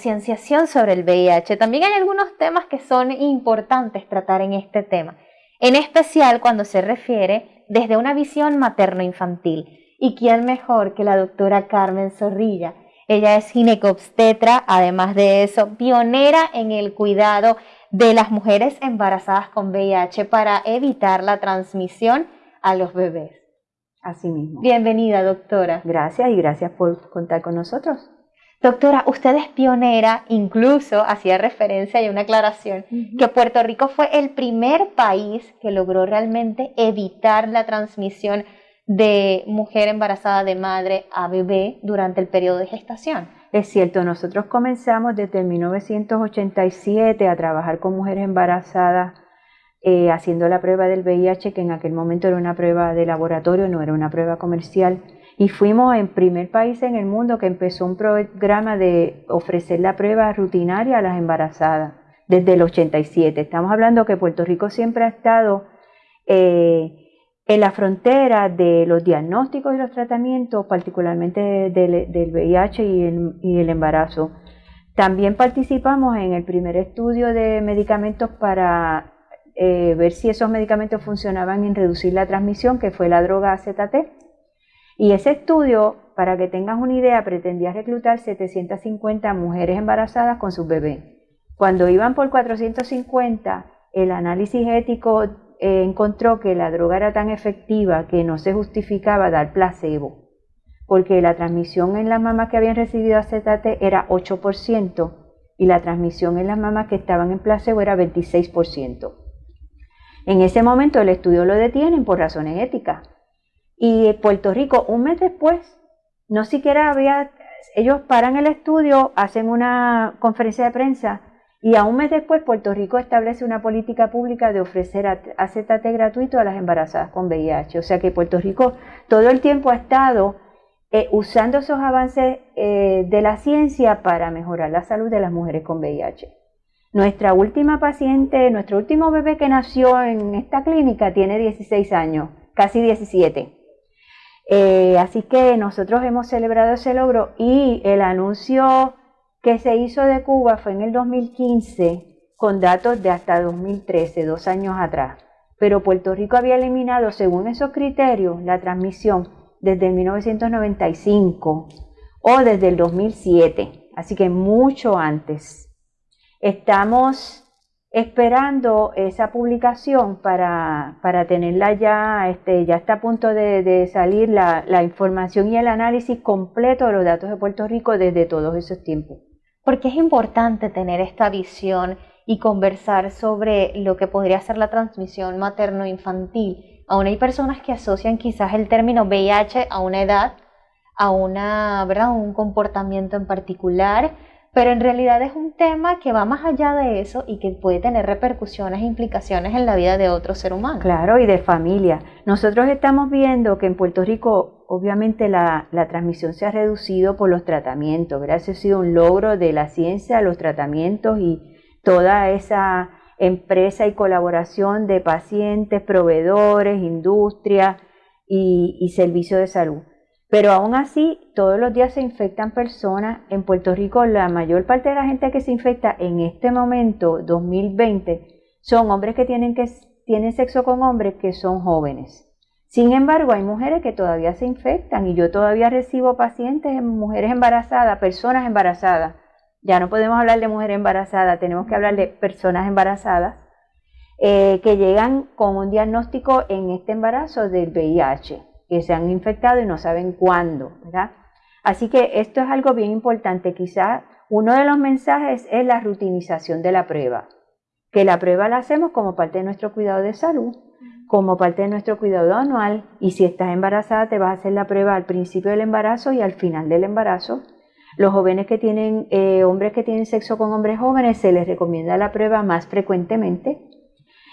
concienciación sobre el VIH. También hay algunos temas que son importantes tratar en este tema, en especial cuando se refiere desde una visión materno-infantil. ¿Y quién mejor que la doctora Carmen Zorrilla? Ella es ginecobstetra, además de eso, pionera en el cuidado de las mujeres embarazadas con VIH para evitar la transmisión a los bebés. Así mismo. Bienvenida, doctora. Gracias y gracias por contar con nosotros. Doctora, usted es pionera, incluso hacía referencia y una aclaración, que Puerto Rico fue el primer país que logró realmente evitar la transmisión de mujer embarazada de madre a bebé durante el periodo de gestación. Es cierto, nosotros comenzamos desde 1987 a trabajar con mujeres embarazadas eh, haciendo la prueba del VIH, que en aquel momento era una prueba de laboratorio, no era una prueba comercial. Y fuimos el primer país en el mundo que empezó un programa de ofrecer la prueba rutinaria a las embarazadas desde el 87. Estamos hablando que Puerto Rico siempre ha estado eh, en la frontera de los diagnósticos y los tratamientos, particularmente del, VIH y el, embarazo. También participamos en el primer estudio de medicamentos para eh, ver si esos medicamentos funcionaban en reducir la transmisión, que fue la droga AZT. Y ese estudio, para que tengas una idea, pretendía reclutar 750 mujeres embarazadas con sus bebés. Cuando iban por 450, el análisis ético eh, encontró que la droga era tan efectiva que no se justificaba dar placebo, porque la transmisión en las mamás que habían recibido AZT era 8% y la transmisión en las mamás que estaban en placebo era 26%. En ese momento el estudio lo detienen por razones éticas. Y Puerto Rico, un mes después, no siquiera había, ellos paran el estudio, hacen una conferencia de prensa y a un mes después, Puerto Rico establece una política pública de ofrecer AZT gratuito a las embarazadas con VIH. O sea que Puerto Rico todo el tiempo ha estado eh, usando esos avances eh, de la ciencia para mejorar la salud de las mujeres con VIH. Nuestra última paciente, nuestro último bebé que nació en esta clínica tiene 16 años, casi 17. Eh, así que nosotros hemos celebrado ese logro y el anuncio que se hizo de Cuba fue en el 2015 con datos de hasta 2013, dos años atrás. Pero Puerto Rico había eliminado, según esos criterios, la transmisión desde 1995 o desde el 2007, así que mucho antes. Estamos esperando esa publicación para, para tenerla ya, este, ya está a punto de, salir la, la información y el análisis completo de los datos de Puerto Rico desde todos esos tiempos porque es importante tener esta visión y conversar sobre lo que podría ser la transmisión materno-infantil. Aún hay personas que asocian quizás el término VIH a una edad, a una, ¿verdad? un comportamiento en particular, pero en realidad es un tema que va más allá de eso y que puede tener repercusiones e implicaciones en la vida de otro ser humano. Claro, y de familia. Nosotros estamos viendo que en Puerto Rico obviamente la, transmisión se ha reducido por los tratamientos, gracias ha sido un logro de la ciencia, los tratamientos y toda esa empresa y colaboración de pacientes, proveedores, industria y, y servicios de salud. Pero aún así, todos los días se infectan personas. En Puerto Rico, la mayor parte de la gente que se infecta en este momento, 2020, son hombres que tienen, que, tienen sexo con hombres que son jóvenes. Sin embargo, hay mujeres que todavía se infectan y yo todavía recibo pacientes, mujeres embarazadas, personas embarazadas. Ya no podemos hablar de mujer embarazada, tenemos que hablar de personas embarazadas eh, que llegan con un diagnóstico en este embarazo del VIH que se han infectado y no saben cuándo, ¿verdad? Así que esto es algo bien importante. Quizá uno de los mensajes es la rutinización de la prueba, que la prueba la hacemos como parte de nuestro cuidado de salud, como parte de nuestro cuidado anual, y si estás embarazada te vas a hacer la prueba al principio del embarazo y al final del embarazo. Los jóvenes que tienen, eh, hombres que tienen sexo con hombres jóvenes, se les recomienda la prueba más frecuentemente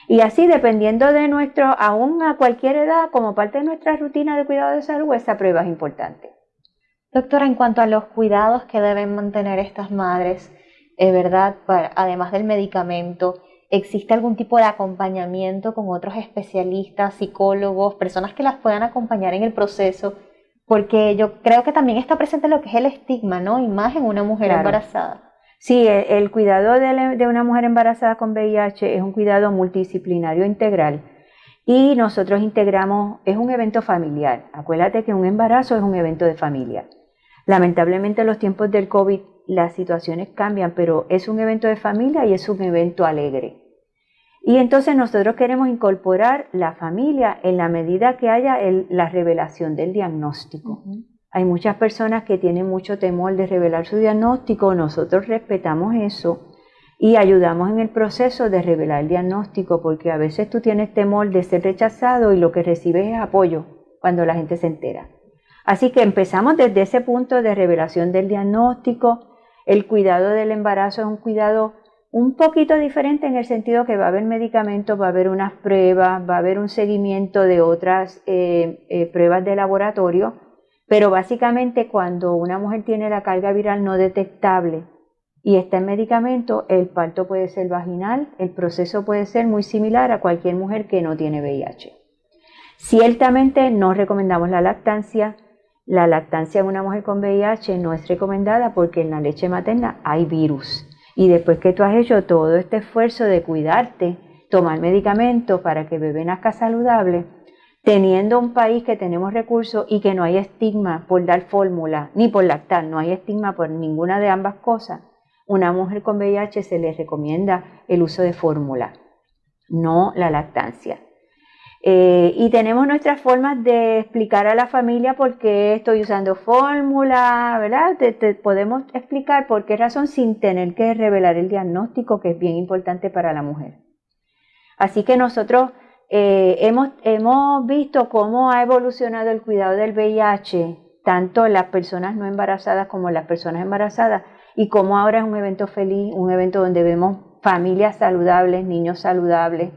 y así, dependiendo de nuestro, aún a cualquier edad, como parte de nuestra rutina de cuidado de salud, esa prueba es importante. Doctora, en cuanto a los cuidados que deben mantener estas madres, es verdad, además del medicamento, ¿existe algún tipo de acompañamiento con otros especialistas, psicólogos, personas que las puedan acompañar en el proceso? Porque yo creo que también está presente lo que es el estigma, ¿no? Y más en una mujer embarazada. Sí, el, cuidado de, una mujer embarazada con VIH es un cuidado multidisciplinario integral y nosotros integramos, es un evento familiar. Acuérdate que un embarazo es un evento de familia. Lamentablemente en los tiempos del COVID las situaciones cambian, pero es un evento de familia y es un evento alegre. Y entonces nosotros queremos incorporar la familia en la medida que haya la revelación del diagnóstico. Hay muchas personas que tienen mucho temor de revelar su diagnóstico, nosotros respetamos eso y ayudamos en el proceso de revelar el diagnóstico, porque a veces tú tienes temor de ser rechazado y lo que recibes es apoyo cuando la gente se entera. Así que empezamos desde ese punto de revelación del diagnóstico. El cuidado del embarazo es un cuidado un poquito diferente en el sentido que va a haber medicamentos, va a haber unas pruebas, va a haber un seguimiento de otras eh, eh, pruebas de laboratorio pero básicamente cuando una mujer tiene la carga viral no detectable y está en medicamento, el parto puede ser vaginal, el proceso puede ser muy similar a cualquier mujer que no tiene VIH. Ciertamente no recomendamos la lactancia. La lactancia en una mujer con VIH no es recomendada porque en la leche materna hay virus. Y después que tú has hecho todo este esfuerzo de cuidarte, tomar medicamentos para que el bebé nazca saludable, teniendo un país que tenemos recursos y que no hay estigma por dar fórmula, ni por lactar, no hay estigma por ninguna de ambas cosas, una mujer con VIH se le recomienda el uso de fórmula, no la lactancia. Eh, y tenemos nuestras formas de explicar a la familia por qué estoy usando fórmula, ¿verdad? te, podemos explicar por qué razón sin tener que revelar el diagnóstico, que es bien importante para la mujer. Así que nosotros eh, hemos, hemos visto cómo ha evolucionado el cuidado del VIH, tanto las personas no embarazadas como las personas embarazadas, y cómo ahora es un evento feliz, un evento donde vemos familias saludables, niños saludables,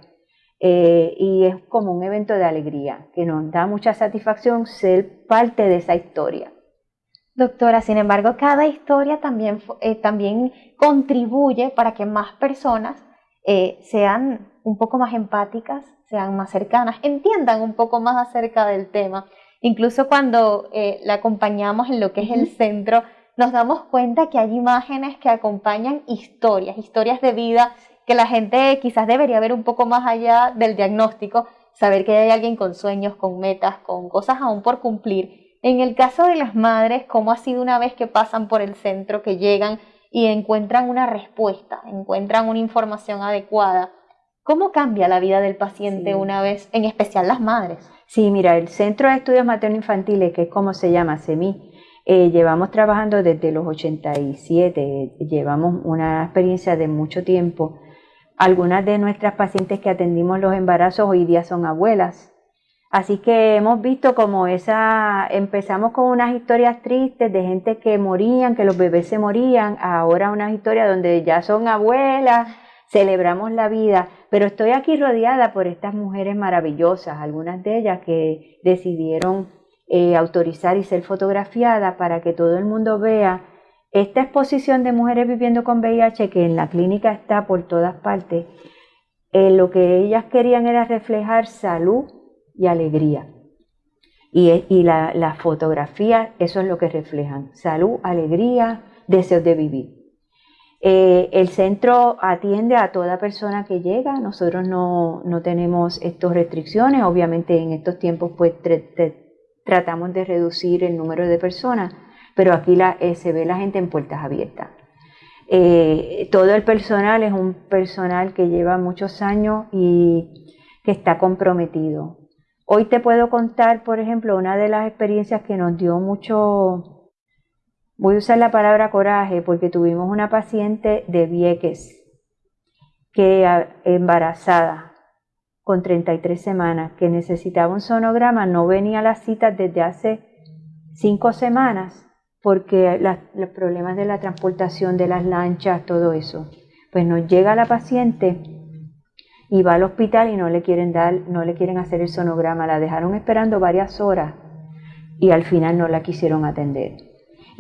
eh, y es como un evento de alegría, que nos da mucha satisfacción ser parte de esa historia. Doctora, sin embargo, cada historia también, eh, también contribuye para que más personas sean un poco más empáticas, sean más cercanas, entiendan un poco más acerca del tema. Incluso cuando eh, la acompañamos en lo que es el centro, nos damos cuenta que hay imágenes que acompañan historias, historias de vida que la gente quizás debería ver un poco más allá del diagnóstico, saber que hay alguien con sueños, con metas, con cosas aún por cumplir. En el caso de las madres, ¿cómo ha sido una vez que pasan por el centro, que llegan y encuentran una respuesta, encuentran una información adecuada? ¿Cómo cambia la vida del paciente una vez, en especial las madres? Sí, mira, el Centro de Estudios Materno-Infantiles, que es como se llama, CEMI, eh, llevamos trabajando desde los 87, llevamos una experiencia de mucho tiempo. Algunas de nuestras pacientes que atendimos los embarazos hoy día son abuelas. Así que hemos visto como esa, empezamos con unas historias tristes de gente que morían, que los bebés se morían, ahora unas historias donde ya son abuelas, celebramos la vida, pero estoy aquí rodeada por estas mujeres maravillosas, algunas de ellas que decidieron eh, autorizar y ser fotografiadas para que todo el mundo vea esta exposición de mujeres viviendo con VIH que en la clínica está por todas partes. Eh, lo que ellas querían era reflejar salud y alegría. Y, y la, la fotografía, eso es lo que reflejan, salud, alegría, deseos de vivir. Eh, el centro atiende a toda persona que llega, nosotros no, tenemos estas restricciones, obviamente en estos tiempos pues tratamos de reducir el número de personas, pero aquí eh, se ve la gente en puertas abiertas. Eh, todo el personal es un personal que lleva muchos años y que está comprometido. Hoy te puedo contar, por ejemplo, una de las experiencias que nos dio mucho Voy a usar la palabra coraje porque tuvimos una paciente de Vieques que embarazada con 33 semanas que necesitaba un sonograma, no venía a las citas desde hace cinco semanas porque los problemas de la transportación de las lanchas, todo eso. Pues nos llega la paciente y va al hospital y no le quieren dar, no le quieren hacer el sonograma, la dejaron esperando varias horas y al final no la quisieron atender.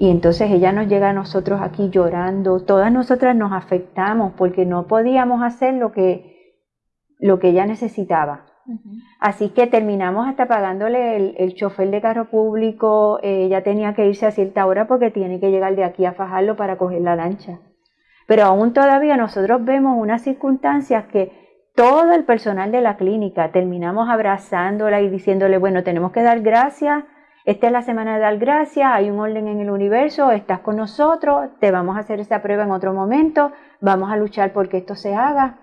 Y entonces ella nos llega a nosotros aquí llorando, todas nosotras nos afectamos porque no podíamos hacer lo que, lo que ella necesitaba. Así que terminamos hasta pagándole el, chofer de carro público, ella tenía que irse a cierta hora porque tiene que llegar de aquí a Fajarlo para coger la lancha. Pero aún todavía nosotros vemos unas circunstancias que todo el personal de la clínica terminamos abrazándola y diciéndole, bueno, tenemos que dar gracias, esta es la semana de dar gracias, hay un orden en el universo, estás con nosotros, te vamos a hacer esa prueba en otro momento, vamos a luchar porque esto se haga,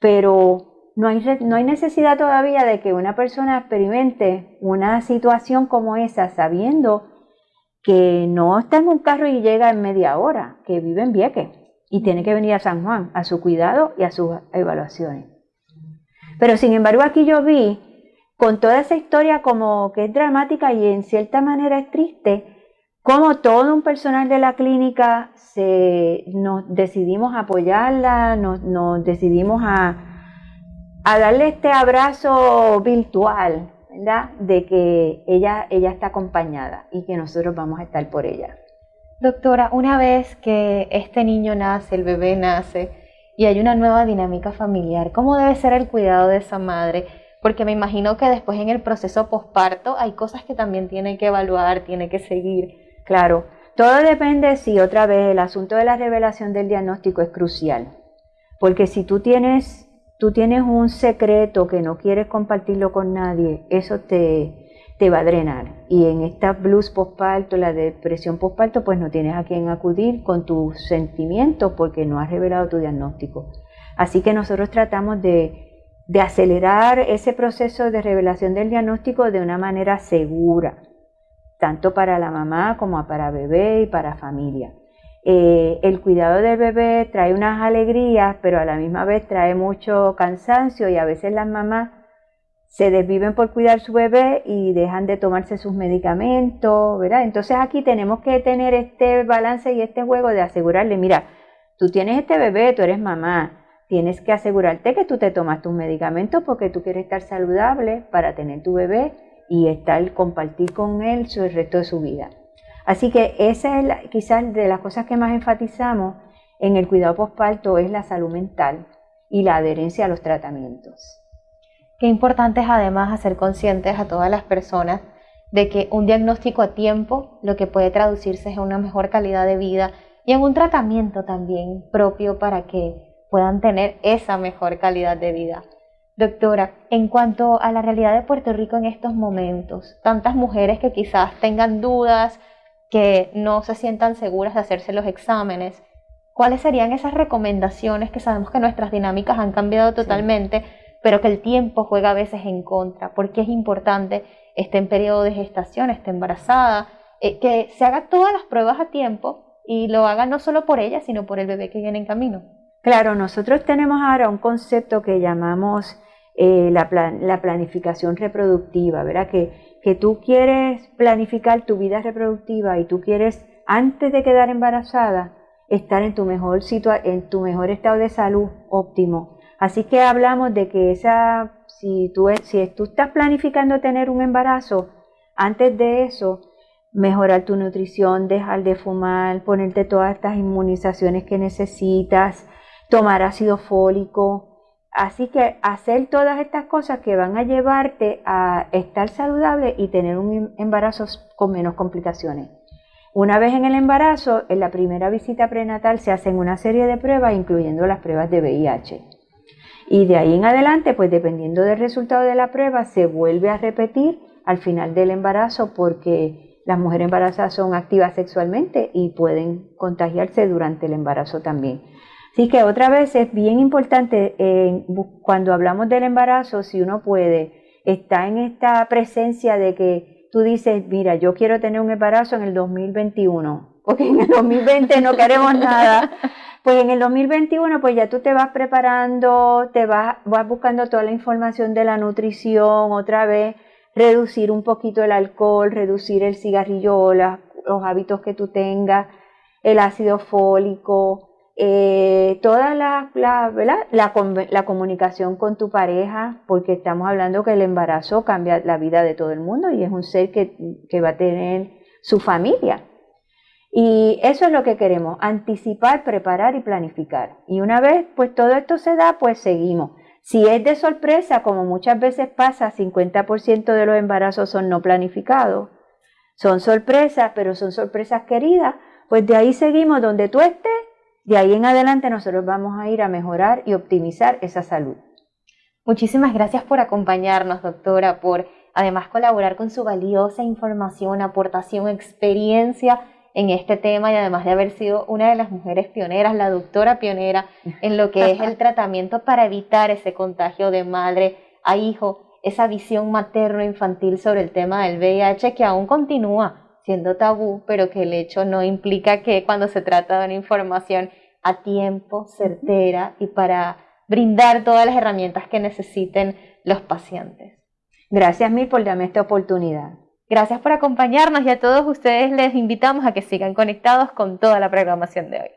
pero no hay, no hay necesidad todavía de que una persona experimente una situación como esa sabiendo que no está en un carro y llega en media hora, que vive en Vieques y tiene que venir a San Juan a su cuidado y a sus evaluaciones. Pero sin embargo aquí yo vi con toda esa historia como que es dramática y en cierta manera es triste, como todo un personal de la clínica se, nos decidimos apoyarla, nos, decidimos a, a, darle este abrazo virtual, ¿verdad? De que ella, ella está acompañada y que nosotros vamos a estar por ella. Doctora, una vez que este niño nace, el bebé nace y hay una nueva dinámica familiar, ¿cómo debe ser el cuidado de esa madre? Porque me imagino que después en el proceso posparto hay cosas que también tiene que evaluar, tiene que seguir. Claro, todo depende si otra vez el asunto de la revelación del diagnóstico es crucial. Porque si tú tienes, tú tienes un secreto que no quieres compartirlo con nadie, eso te, te va a drenar. Y en esta blues postparto, la depresión postparto, pues no tienes a quién acudir con tus sentimientos porque no has revelado tu diagnóstico. Así que nosotros tratamos de, de acelerar ese proceso de revelación del diagnóstico de una manera segura, tanto para la mamá como para bebé y para familia. Eh, el cuidado del bebé trae unas alegrías, pero a la misma vez trae mucho cansancio y a veces las mamás se desviven por cuidar su bebé y dejan de tomarse sus medicamentos, ¿verdad? Entonces aquí tenemos que tener este balance y este juego de asegurarle, mira, tú tienes este bebé, tú eres mamá, tienes que asegurarte que tú te tomas tus medicamentos porque tú quieres estar saludable para tener tu bebé y estar compartir con él el resto de su vida. Así que esa es quizás de las cosas que más enfatizamos en el cuidado postparto es la salud mental y la adherencia a los tratamientos. Qué importante es además hacer conscientes a todas las personas de que un diagnóstico a tiempo lo que puede traducirse es una mejor calidad de vida y en un tratamiento también propio para que puedan tener esa mejor calidad de vida. Doctora, en cuanto a la realidad de Puerto Rico en estos momentos, tantas mujeres que quizás tengan dudas, que no se sientan seguras de hacerse los exámenes, ¿cuáles serían esas recomendaciones que sabemos que nuestras dinámicas han cambiado totalmente? pero que el tiempo juega a veces en contra, porque es importante, esté en periodo de gestación, esté embarazada, eh, que se haga todas las pruebas a tiempo y lo haga no solo por ella, sino por el bebé que viene en camino. Claro, nosotros tenemos ahora un concepto que llamamos eh, la, la, planificación reproductiva, ¿verdad? Que, que tú quieres planificar tu vida reproductiva y tú quieres, antes de quedar embarazada, estar en tu mejor, en tu mejor estado de salud óptimo Así que hablamos de que esa, si tú, si tú estás planificando tener un embarazo, antes de eso, mejorar tu nutrición, dejar de fumar, ponerte todas estas inmunizaciones que necesitas, tomar ácido fólico. Así que hacer todas estas cosas que van a llevarte a estar saludable y tener un embarazo con menos complicaciones. Una vez en el embarazo, en la primera visita prenatal se hacen una serie de pruebas, incluyendo las pruebas de VIH. Y de ahí en adelante, pues dependiendo del resultado de la prueba, se vuelve a repetir al final del embarazo porque las mujeres embarazadas son activas sexualmente y pueden contagiarse durante el embarazo también. Así que otra vez es bien importante eh, cuando hablamos del embarazo, si uno puede, está en esta presencia de que tú dices, mira, yo quiero tener un embarazo en el 2021, porque en el 2020 no queremos nada. Pues en el 2021, pues ya tú te vas preparando, te vas, vas buscando toda la información de la nutrición, otra vez, reducir un poquito el alcohol, reducir el cigarrillo, los hábitos que tú tengas, el ácido fólico, eh, toda la, la, la, comunicación con tu pareja, porque estamos hablando que el embarazo cambia la vida de todo el mundo y es un ser que, que va a tener su familia. Y eso es lo que queremos, anticipar, preparar y planificar. Y una vez pues todo esto se da, pues seguimos. Si es de sorpresa, como muchas veces pasa, 50% de los embarazos son no planificados. Son sorpresas, pero son sorpresas queridas, pues de ahí seguimos donde tú estés de ahí en adelante nosotros vamos a ir a mejorar y optimizar esa salud. Muchísimas gracias por acompañarnos, doctora, por además colaborar con su valiosa información, aportación, experiencia en este tema y además de haber sido una de las mujeres pioneras, la doctora pionera en lo que es el tratamiento para evitar ese contagio de madre a hijo, esa visión materno-infantil sobre el tema del VIH que aún continúa siendo tabú, pero que el hecho no implica que cuando se trata de una información a tiempo, certera y para brindar todas las herramientas que necesiten los pacientes. Gracias mil por darme esta oportunidad. Gracias por acompañarnos y a todos ustedes les invitamos a que sigan conectados con toda la programación de hoy.